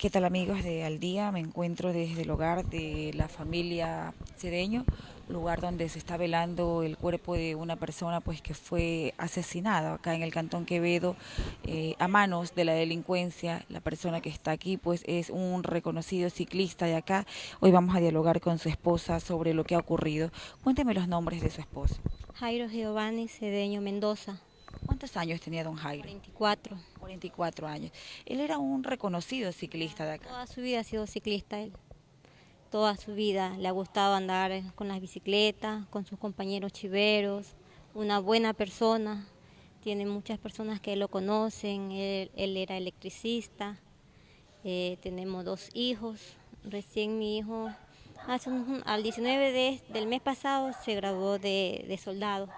¿Qué tal amigos de Al Día? Me encuentro desde el hogar de la familia Cedeño, lugar donde se está velando el cuerpo de una persona pues que fue asesinada acá en el Cantón Quevedo eh, a manos de la delincuencia. La persona que está aquí pues es un reconocido ciclista de acá. Hoy vamos a dialogar con su esposa sobre lo que ha ocurrido. Cuénteme los nombres de su esposo. Jairo Giovanni Cedeño Mendoza. ¿Cuántos años tenía don Jairo? 24. 44 años. Él era un reconocido ciclista de acá. Toda su vida ha sido ciclista él. Toda su vida le ha gustado andar con las bicicletas, con sus compañeros chiveros, una buena persona. Tiene muchas personas que lo conocen, él, era electricista. Eh, tenemos dos hijos. Recién mi hijo, hace al 19 del mes pasado, se graduó de, de soldado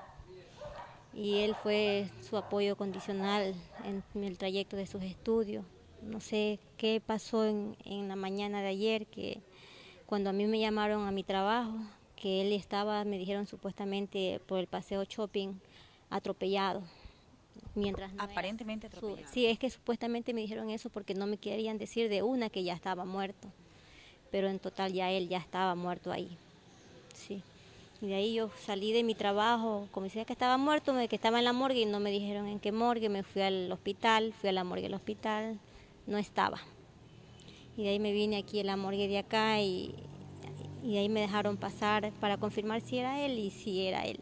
y él fue su apoyo condicional en el trayecto de sus estudios. No sé qué pasó en, la mañana de ayer, que cuando a mí me llamaron a mi trabajo, que él estaba, me dijeron supuestamente por el paseo shopping, atropellado. Mientras Aparentemente atropellado. sí, es que supuestamente me dijeron eso porque no me querían decir de una que ya estaba muerto, pero en total ya él ya estaba muerto ahí. Sí. Y de ahí yo salí de mi trabajo, como decía que estaba muerto, que estaba en la morgue y no me dijeron en qué morgue, me fui al hospital, fui a la morgue del hospital, no estaba. Y de ahí me vine aquí a la morgue de acá y, y ahí me dejaron pasar para confirmar si era él y si era él.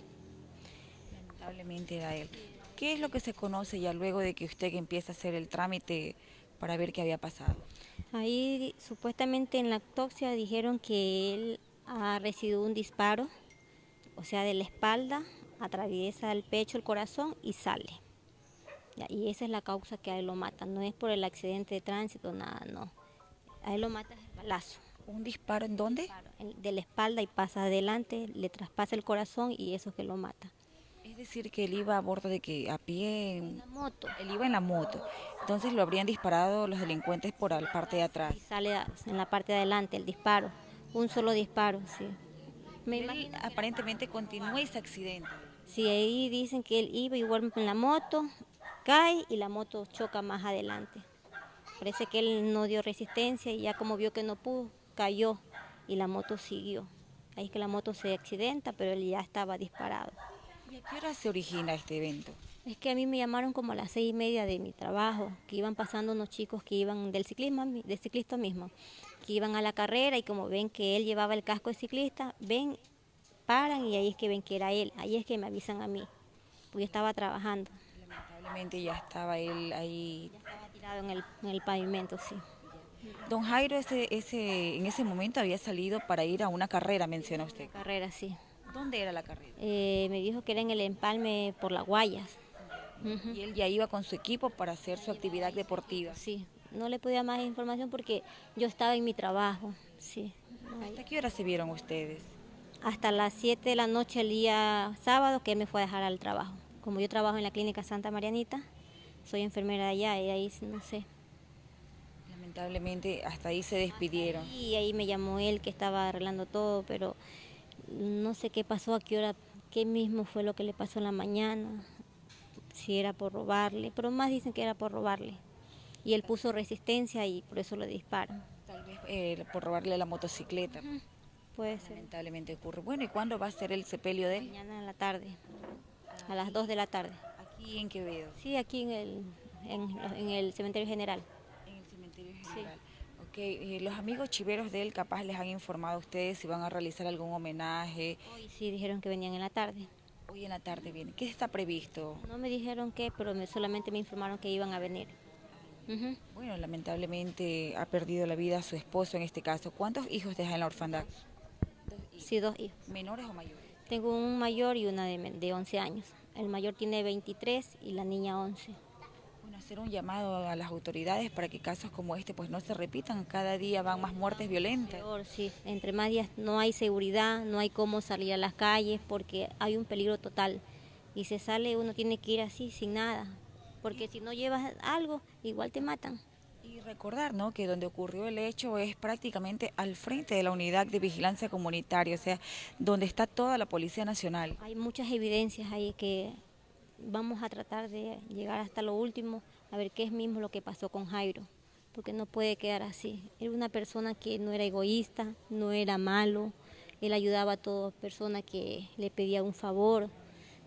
Lamentablemente era él. ¿Qué es lo que se conoce ya luego de que usted empieza a hacer el trámite para ver qué había pasado? Ahí supuestamente en la autopsia dijeron que él ha recibido un disparo o sea, de la espalda, atraviesa el pecho, el corazón y sale. y esa es la causa que a él lo mata, no es por el accidente de tránsito, nada, no. A él lo mata el balazo. ¿Un disparo en dónde? de la espalda y pasa adelante, le traspasa el corazón y eso es que lo mata. Es decir, que él iba a bordo de que a pie... En la moto. Él iba en la moto. Entonces lo habrían disparado los delincuentes por la parte de atrás. sale en la parte de adelante el disparo, un solo disparo, sí. Me aparentemente continúa ese accidente. Sí, ahí dicen que él iba igual en la moto, cae y la moto choca más adelante. Parece que él no dio resistencia y ya como vio que no pudo, cayó y la moto siguió. Ahí es que la moto se accidenta, pero él ya estaba disparado. ¿Y a qué hora se origina este evento? Es que a mí me llamaron como a las seis y media de mi trabajo, que iban pasando unos chicos que iban del ciclismo, del ciclista mismo, que iban a la carrera y como ven que él llevaba el casco de ciclista, ven, paran y ahí es que ven que era él, ahí es que me avisan a mí, porque yo estaba trabajando. Lamentablemente ya estaba él ahí. Ya estaba tirado en el, en el pavimento, sí. Don Jairo ese, ese, en ese momento había salido para ir a una carrera, menciona usted. carrera, sí. ¿Dónde era la carrera? Eh, me dijo que era en el empalme por las Guayas. Y él ya iba con su equipo para hacer su actividad deportiva. Sí, no le podía más información porque yo estaba en mi trabajo, sí. ¿Hasta qué hora se vieron ustedes? Hasta las 7 de la noche el día sábado que él me fue a dejar al trabajo. Como yo trabajo en la clínica Santa Marianita, soy enfermera allá y ahí no sé. Lamentablemente hasta ahí se despidieron. Y ahí me llamó él que estaba arreglando todo, pero no sé qué pasó, a qué hora, qué mismo fue lo que le pasó en la mañana si era por robarle, pero más dicen que era por robarle. Y él puso resistencia y por eso lo disparan. Tal vez eh, por robarle la motocicleta. Puede ser. Lamentablemente ocurre. Bueno, ¿y cuándo va a ser el sepelio de él? Mañana en la tarde, a las 2 de la tarde. ¿Aquí en Quevedo? Sí, aquí en el, en, el cementerio general. En el cementerio general. Ok, eh, los amigos chiveros de él capaz les han informado a ustedes si van a realizar algún homenaje. Hoy sí dijeron que venían en la tarde. Hoy en la tarde viene. ¿Qué está previsto? No me dijeron qué, pero solamente me informaron que iban a venir. Bueno, lamentablemente ha perdido la vida su esposo en este caso. ¿Cuántos hijos deja en la orfandad? Sí, dos hijos. ¿Menores o mayores? Tengo un mayor y una de, de 11 años. El mayor tiene 23 y la niña 11 hacer un llamado a las autoridades para que casos como este pues no se repitan, cada día van más muertes violentas. sí, entre más días no hay seguridad, no hay cómo salir a las calles porque hay un peligro total y se sale uno tiene que ir así sin nada, porque si no llevas algo igual te matan. Y recordar ¿no? que donde ocurrió el hecho es prácticamente al frente de la unidad de vigilancia comunitaria, o sea, donde está toda la Policía Nacional. Hay muchas evidencias ahí que vamos a tratar de llegar hasta lo último a ver qué es mismo lo que pasó con Jairo, porque no puede quedar así. Era una persona que no era egoísta, no era malo, él ayudaba a toda persona que le pedía un favor,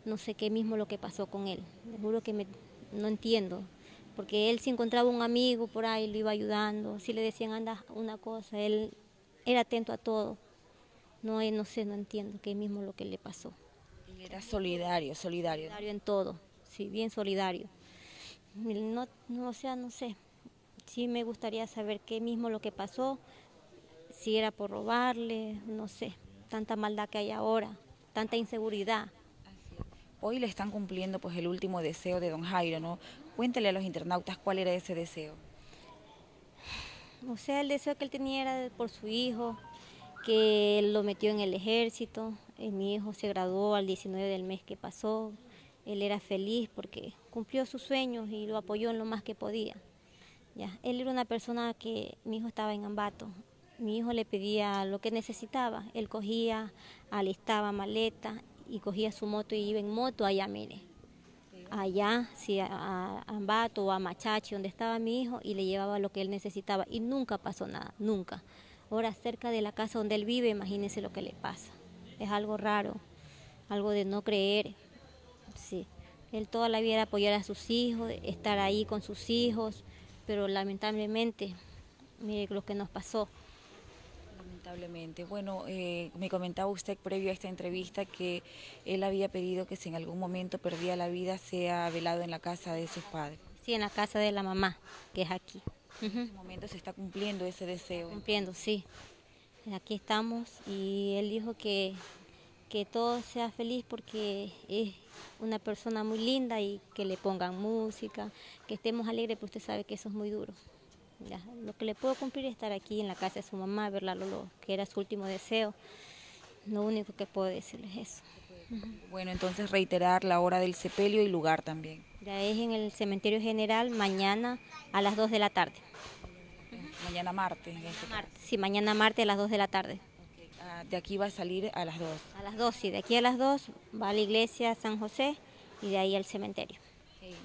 no sé qué mismo lo que pasó con él. Juro que me, no entiendo, porque él si encontraba un amigo por ahí lo iba ayudando, si le decían anda una cosa, él era atento a todo. No, no sé, no entiendo qué mismo lo que le pasó. Él era solidario, solidario. Solidario en todo, sí, bien solidario. No, no, o sea, no sé, sí me gustaría saber qué mismo lo que pasó, si era por robarle, no sé, tanta maldad que hay ahora, tanta inseguridad. Hoy le están cumpliendo pues el último deseo de don Jairo, ¿no? Cuéntele a los internautas cuál era ese deseo. O sea, el deseo que él tenía era por su hijo, que él lo metió en el ejército, eh, mi hijo se graduó al 19 del mes que pasó, él era feliz porque cumplió sus sueños y lo apoyó en lo más que podía. Ya, él era una persona que mi hijo estaba en Ambato, mi hijo le pedía lo que necesitaba, él cogía, alistaba maleta y cogía su moto y iba en moto allá, mire, allá, sí, a, Ambato o a Machachi, donde estaba mi hijo, y le llevaba lo que él necesitaba y nunca pasó nada, nunca. Ahora cerca de la casa donde él vive, imagínense lo que le pasa. Es algo raro, algo de no creer. Sí. Él toda la vida era apoyar a sus hijos, estar ahí con sus hijos, pero lamentablemente, mire lo que nos pasó. Lamentablemente. Bueno, eh, me comentaba usted previo a esta entrevista que él había pedido que si en algún momento perdía la vida sea velado en la casa de sus padres. Sí, en la casa de la mamá, que es aquí. En este momento se está cumpliendo ese deseo. Cumpliendo, sí. Aquí estamos y él dijo que, que todo sea feliz porque es una persona muy linda y que le pongan música, que estemos alegres, porque usted sabe que eso es muy duro. Lo que le puedo cumplir es estar aquí en la casa de su mamá, verla lo, que era su último deseo. Lo único que puedo decirles es eso. Bueno, entonces reiterar la hora del sepelio y lugar también. Ya es en el cementerio general mañana a las 2 de la tarde. Mañana martes. Este sí, mañana martes a las 2 de la tarde. Ah, de aquí va a salir a las 2. A las 2, sí, de aquí a las 2 va a la iglesia San José y de ahí al cementerio.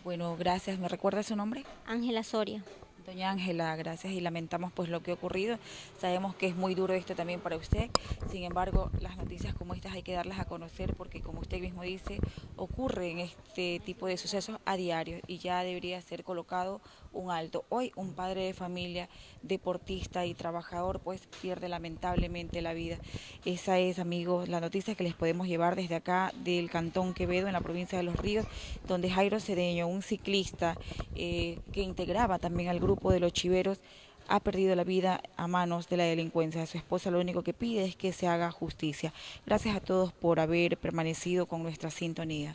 Bueno, gracias. ¿Me recuerda su nombre? Ángela Soria. Doña Ángela, gracias y lamentamos pues lo que ha ocurrido. Sabemos que es muy duro esto también para usted. Sin embargo, las noticias como estas hay que darlas a conocer porque como usted mismo dice, ocurren este tipo de sucesos a diario y ya debería ser colocado un alto. Hoy un padre de familia, deportista y trabajador pues pierde lamentablemente la vida. Esa es, amigos, la noticia que les podemos llevar desde acá del Cantón Quevedo en la provincia de Los Ríos, donde Jairo Cedeño, un ciclista eh, que integraba también al grupo de los chiveros ha perdido la vida a manos de la delincuencia. Su esposa lo único que pide es que se haga justicia. Gracias a todos por haber permanecido con nuestra sintonía.